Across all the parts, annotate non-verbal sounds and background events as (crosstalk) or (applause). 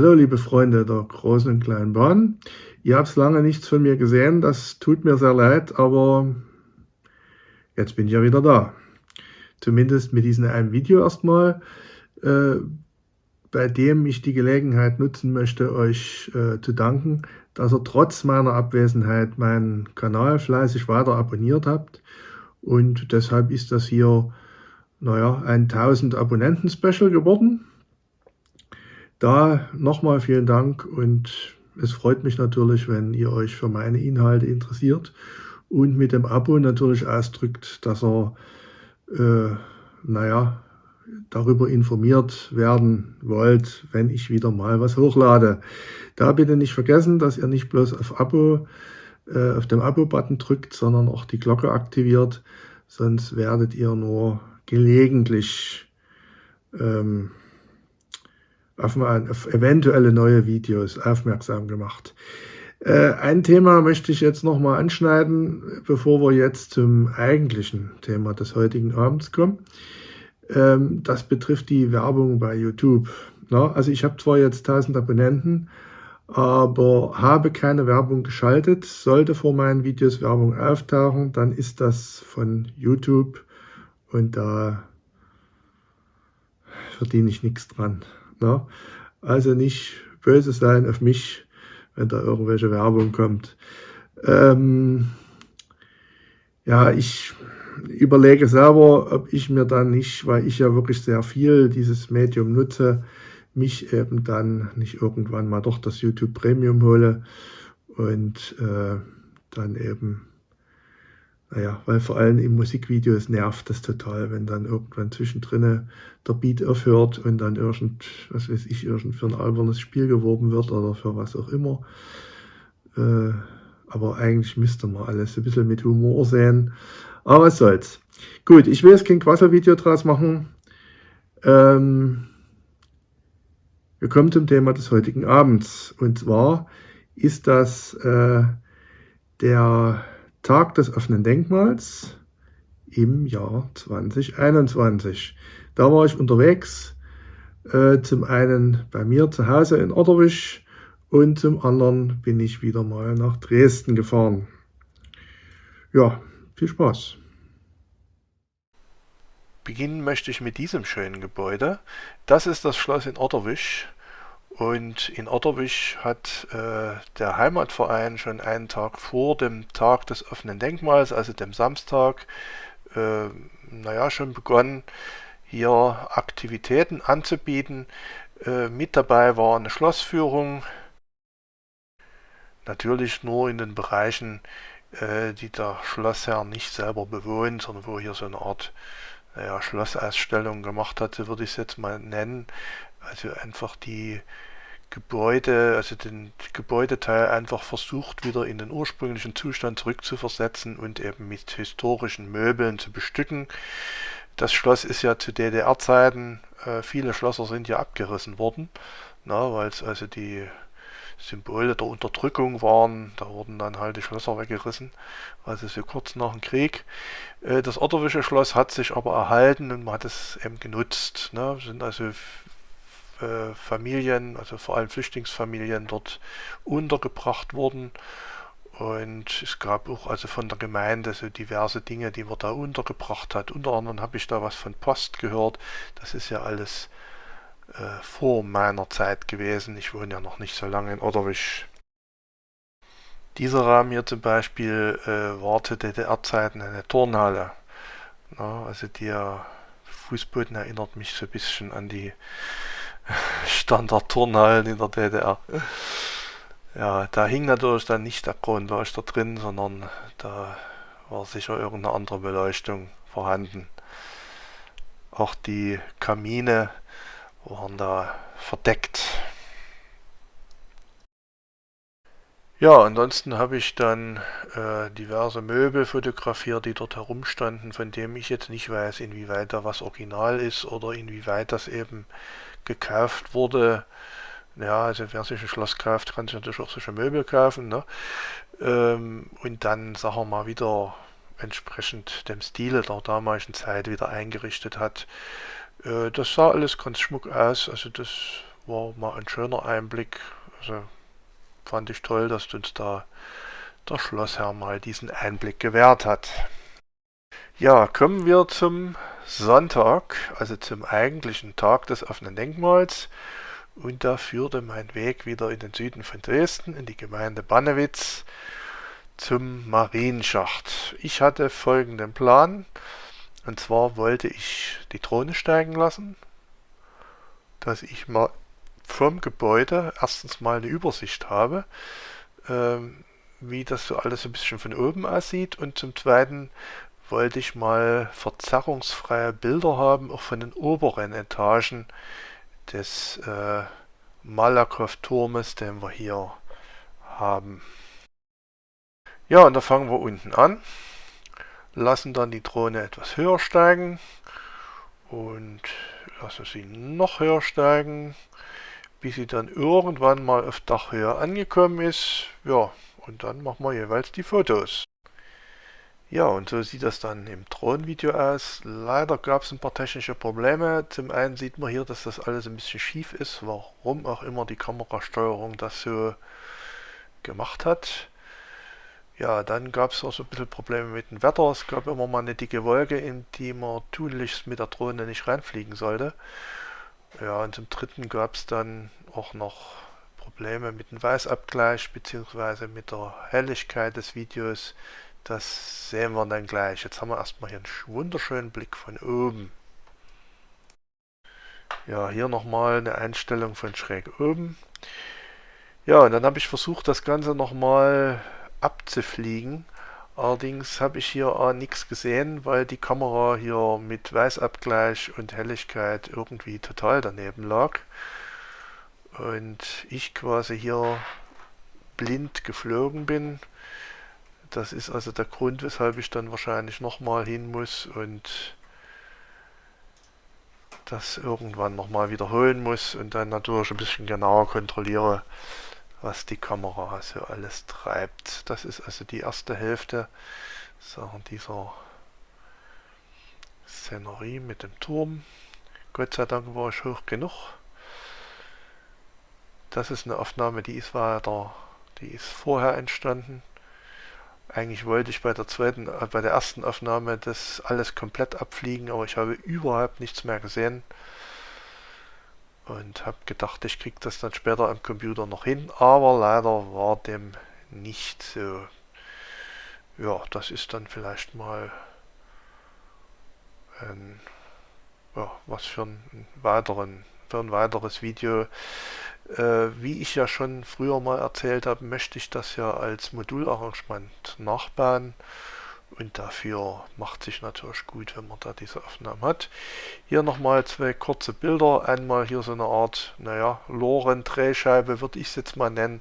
Hallo liebe Freunde der großen und kleinen Bahn. Ihr habt lange nichts von mir gesehen, das tut mir sehr leid, aber jetzt bin ich ja wieder da. Zumindest mit diesem einen Video erstmal, äh, bei dem ich die Gelegenheit nutzen möchte, euch äh, zu danken, dass ihr trotz meiner Abwesenheit meinen Kanal fleißig weiter abonniert habt. Und deshalb ist das hier, naja, ein 1000 Abonnenten-Special geworden. Da nochmal vielen Dank und es freut mich natürlich, wenn ihr euch für meine Inhalte interessiert und mit dem Abo natürlich ausdrückt, dass ihr, äh, naja, darüber informiert werden wollt, wenn ich wieder mal was hochlade. Da bitte nicht vergessen, dass ihr nicht bloß auf Abo, äh, auf dem Abo-Button drückt, sondern auch die Glocke aktiviert, sonst werdet ihr nur gelegentlich ähm, auf, auf eventuelle neue Videos aufmerksam gemacht. Äh, ein Thema möchte ich jetzt nochmal anschneiden, bevor wir jetzt zum eigentlichen Thema des heutigen Abends kommen. Ähm, das betrifft die Werbung bei YouTube. Na, also ich habe zwar jetzt 1000 Abonnenten, aber habe keine Werbung geschaltet. Sollte vor meinen Videos Werbung auftauchen, dann ist das von YouTube und da verdiene ich nichts dran. Ne? Also nicht böse sein auf mich, wenn da irgendwelche Werbung kommt. Ähm, ja, ich überlege selber, ob ich mir dann nicht, weil ich ja wirklich sehr viel dieses Medium nutze, mich eben dann nicht irgendwann mal doch das YouTube Premium hole und äh, dann eben naja, weil vor allem in Musikvideos nervt das total, wenn dann irgendwann zwischendrin der Beat aufhört und dann irgend, was weiß ich, irgend für ein albernes Spiel geworben wird oder für was auch immer. Äh, aber eigentlich müsste man alles ein bisschen mit Humor sehen. Aber was soll's. Gut, ich will jetzt kein Quasselvideo draus machen. Ähm, wir kommen zum Thema des heutigen Abends. Und zwar ist das äh, der Tag des offenen Denkmals im Jahr 2021. Da war ich unterwegs, äh, zum einen bei mir zu Hause in Otterwisch und zum anderen bin ich wieder mal nach Dresden gefahren. Ja, viel Spaß. Beginnen möchte ich mit diesem schönen Gebäude. Das ist das Schloss in Otterwisch. Und in Otterwich hat äh, der Heimatverein schon einen Tag vor dem Tag des offenen Denkmals, also dem Samstag, äh, naja, schon begonnen, hier Aktivitäten anzubieten. Äh, mit dabei war eine Schlossführung, natürlich nur in den Bereichen, äh, die der Schlossherr nicht selber bewohnt, sondern wo hier so eine Art naja, Schlossausstellung gemacht hat, so würde ich es jetzt mal nennen. Also einfach die Gebäude, also den Gebäudeteil einfach versucht wieder in den ursprünglichen Zustand zurückzuversetzen und eben mit historischen Möbeln zu bestücken. Das Schloss ist ja zu DDR-Zeiten, äh, viele Schlösser sind ja abgerissen worden, weil es also die Symbole der Unterdrückung waren, da wurden dann halt die Schlösser weggerissen, also so kurz nach dem Krieg. Äh, das Otterwische Schloss hat sich aber erhalten und man hat es eben genutzt. Ne? Sind also äh, Familien, also vor allem Flüchtlingsfamilien dort untergebracht wurden. Und es gab auch also von der Gemeinde so diverse Dinge, die man da untergebracht hat. Unter anderem habe ich da was von Post gehört. Das ist ja alles äh, vor meiner Zeit gewesen. Ich wohne ja noch nicht so lange in Otterwisch. Dieser Raum hier zum Beispiel äh, war zu DDR-Zeiten eine Turnhalle. Ja, also der Fußboden erinnert mich so ein bisschen an die Standard-Turnhallen in der DDR. Ja, da hing natürlich dann nicht der Kronleuchter drin, sondern da war sicher irgendeine andere Beleuchtung vorhanden. Auch die Kamine waren da verdeckt. Ja, ansonsten habe ich dann äh, diverse Möbel fotografiert, die dort herumstanden, von dem ich jetzt nicht weiß, inwieweit da was original ist oder inwieweit das eben gekauft wurde. Ja, also wer sich ein Schloss kauft, kann sich natürlich auch solche Möbel kaufen. Ne? Ähm, und dann, sagen wir mal, wieder entsprechend dem Stile der damaligen Zeit wieder eingerichtet hat. Äh, das sah alles ganz schmuck aus, also das war mal ein schöner Einblick. Also fand ich toll, dass uns da der Schlossherr mal diesen Einblick gewährt hat. Ja, kommen wir zum Sonntag, also zum eigentlichen Tag des offenen Denkmals. Und da führte mein Weg wieder in den Süden von Dresden, in die Gemeinde Bannewitz, zum Marienschacht. Ich hatte folgenden Plan. Und zwar wollte ich die Drohne steigen lassen, dass ich mal vom Gebäude erstens mal eine Übersicht habe, ähm, wie das so alles ein bisschen von oben aussieht und zum zweiten wollte ich mal verzerrungsfreie Bilder haben, auch von den oberen Etagen des äh, Malakow-Turmes, den wir hier haben. Ja, und da fangen wir unten an, lassen dann die Drohne etwas höher steigen und lassen sie noch höher steigen, bis sie dann irgendwann mal auf Dachhöhe angekommen ist. Ja, und dann machen wir jeweils die Fotos. Ja, und so sieht das dann im Drohnenvideo aus. Leider gab es ein paar technische Probleme. Zum einen sieht man hier, dass das alles ein bisschen schief ist, warum auch immer die Kamerasteuerung das so gemacht hat. Ja, dann gab es auch so ein bisschen Probleme mit dem Wetter. Es gab immer mal eine dicke Wolke, in die man tunlichst mit der Drohne nicht reinfliegen sollte. Ja, und zum dritten gab es dann auch noch Probleme mit dem Weißabgleich bzw. mit der Helligkeit des Videos. Das sehen wir dann gleich. Jetzt haben wir erstmal hier einen wunderschönen Blick von oben. Ja, hier nochmal eine Einstellung von schräg oben. Ja, und dann habe ich versucht, das Ganze nochmal abzufliegen. Allerdings habe ich hier auch nichts gesehen, weil die Kamera hier mit Weißabgleich und Helligkeit irgendwie total daneben lag. Und ich quasi hier blind geflogen bin. Das ist also der Grund, weshalb ich dann wahrscheinlich nochmal hin muss und das irgendwann nochmal wiederholen muss und dann natürlich ein bisschen genauer kontrolliere, was die Kamera so alles treibt. Das ist also die erste Hälfte so, dieser Szenerie mit dem Turm. Gott sei Dank war ich hoch genug. Das ist eine Aufnahme, die ist weiter, die ist vorher entstanden. Eigentlich wollte ich bei der zweiten, äh, bei der ersten Aufnahme das alles komplett abfliegen, aber ich habe überhaupt nichts mehr gesehen und habe gedacht, ich kriege das dann später am Computer noch hin, aber leider war dem nicht so. Ja, das ist dann vielleicht mal ein, ja, was für, einen weiteren, für ein weiteres Video. Äh, wie ich ja schon früher mal erzählt habe, möchte ich das ja als Modularrangement nachbauen. Und dafür macht sich natürlich gut, wenn man da diese Aufnahmen hat. Hier nochmal zwei kurze Bilder. Einmal hier so eine Art, naja, Loren-Drehscheibe würde ich es jetzt mal nennen.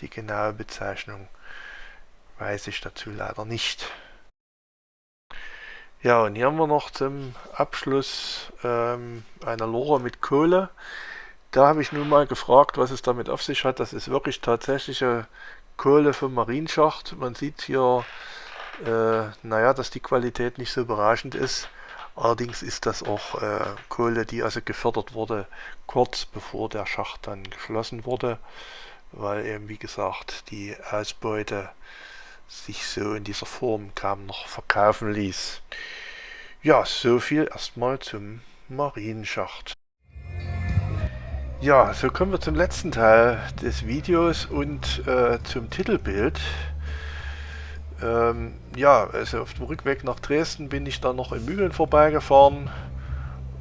Die genaue Bezeichnung weiß ich dazu leider nicht. Ja, und hier haben wir noch zum Abschluss ähm, eine Lore mit Kohle. Da habe ich nun mal gefragt, was es damit auf sich hat. Das ist wirklich tatsächliche Kohle vom Marienschacht. Man sieht hier äh, naja, dass die Qualität nicht so überraschend ist. Allerdings ist das auch äh, Kohle, die also gefördert wurde, kurz bevor der Schacht dann geschlossen wurde, weil eben wie gesagt die Ausbeute sich so in dieser Form kaum noch verkaufen ließ. Ja, so viel erstmal zum Marienschacht. Ja, so kommen wir zum letzten Teil des Videos und äh, zum Titelbild. Ähm, ja, also auf dem Rückweg nach Dresden bin ich dann noch in Mühlen vorbeigefahren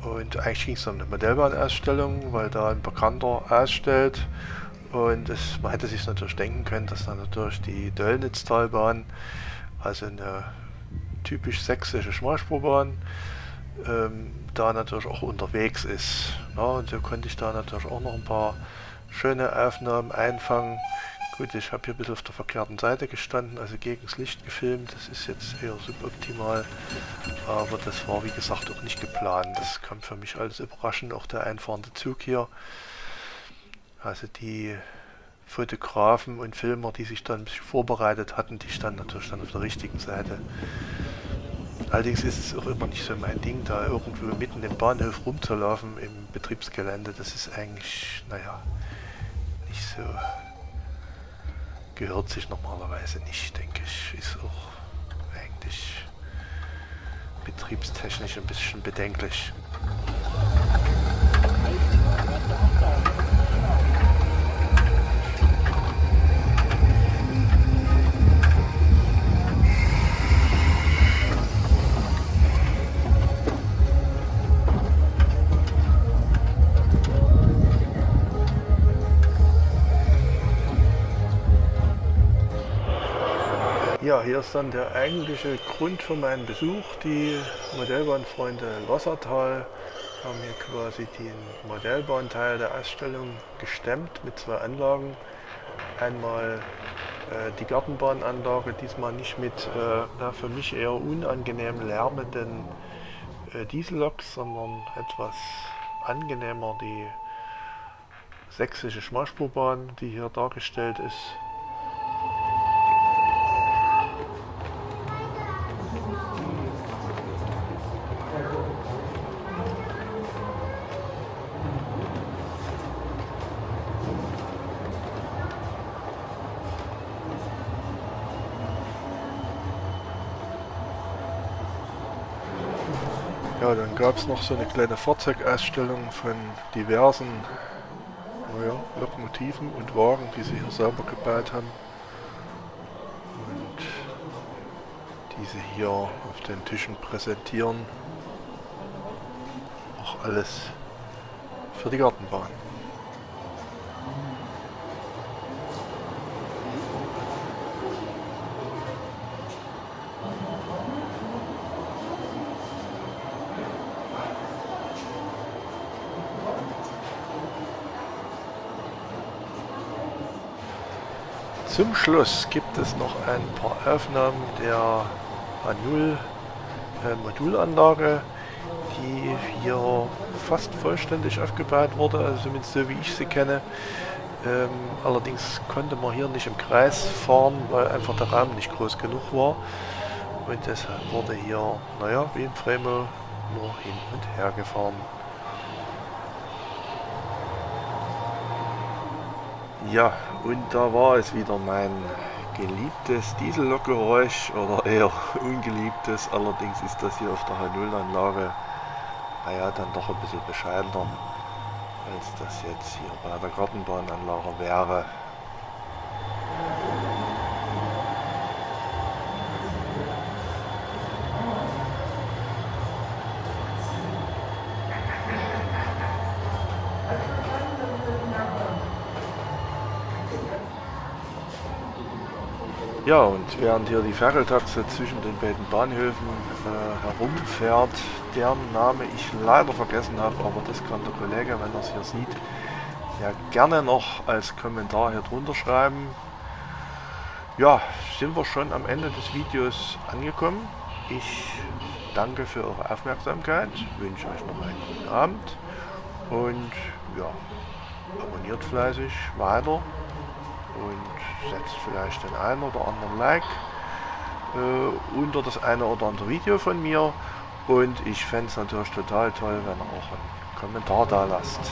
und eigentlich ging es um eine Modellbahnausstellung, weil da ein Bekannter ausstellt und es, man hätte sich natürlich denken können, dass dann natürlich die Döllnitztalbahn, also eine typisch sächsische Schmalspurbahn, ähm, da natürlich auch unterwegs ist. Ja, und so konnte ich da natürlich auch noch ein paar schöne Aufnahmen einfangen. Gut, ich habe hier ein bisschen auf der verkehrten Seite gestanden, also gegen das Licht gefilmt. Das ist jetzt eher suboptimal, aber das war wie gesagt auch nicht geplant. Das kam für mich alles überraschend, auch der einfahrende Zug hier. Also die Fotografen und Filmer, die sich dann ein bisschen vorbereitet hatten, die standen natürlich dann auf der richtigen Seite. Allerdings ist es auch immer nicht so mein Ding, da irgendwo mitten im Bahnhof rumzulaufen im Betriebsgelände. Das ist eigentlich, naja, nicht so, gehört sich normalerweise nicht, denke ich. Ist auch eigentlich betriebstechnisch ein bisschen bedenklich. Ja, hier ist dann der eigentliche Grund für meinen Besuch. Die Modellbahnfreunde Lossertal haben hier quasi den Modellbahnteil der Ausstellung gestemmt mit zwei Anlagen. Einmal äh, die Gartenbahnanlage, diesmal nicht mit äh, na, für mich eher unangenehm lärmenden äh, Dieselloks, sondern etwas angenehmer die sächsische Schmalspurbahn, die hier dargestellt ist. Ja, dann gab es noch so eine kleine Fahrzeugausstellung von diversen naja, Lokomotiven und Wagen, die sie hier selber gebaut haben. Und diese hier auf den Tischen präsentieren. Auch alles für die Gartenbahn. Zum Schluss gibt es noch ein paar Aufnahmen der A0 äh, Modulanlage, die hier fast vollständig aufgebaut wurde, also zumindest so wie ich sie kenne. Ähm, allerdings konnte man hier nicht im Kreis fahren, weil einfach der Raum nicht groß genug war. Und deshalb wurde hier, naja, wie in Fremo, nur hin und her gefahren. Ja, und da war es wieder mein geliebtes Diesellokgeräusch oder eher (laughs) ungeliebtes. Allerdings ist das hier auf der H0-Anlage naja, dann doch ein bisschen bescheidener, als das jetzt hier bei der Gartenbahnanlage wäre. Ja, und während hier die Ferkeltaxe zwischen den beiden Bahnhöfen äh, herumfährt, deren Name ich leider vergessen habe, aber das kann der Kollege, wenn er es hier sieht, ja gerne noch als Kommentar hier drunter schreiben. Ja, sind wir schon am Ende des Videos angekommen. Ich danke für eure Aufmerksamkeit, wünsche euch noch einen guten Abend und ja, abonniert fleißig weiter und setzt vielleicht den einen oder anderen Like äh, unter das eine oder andere Video von mir und ich fände es natürlich total toll, wenn ihr auch einen Kommentar da lasst.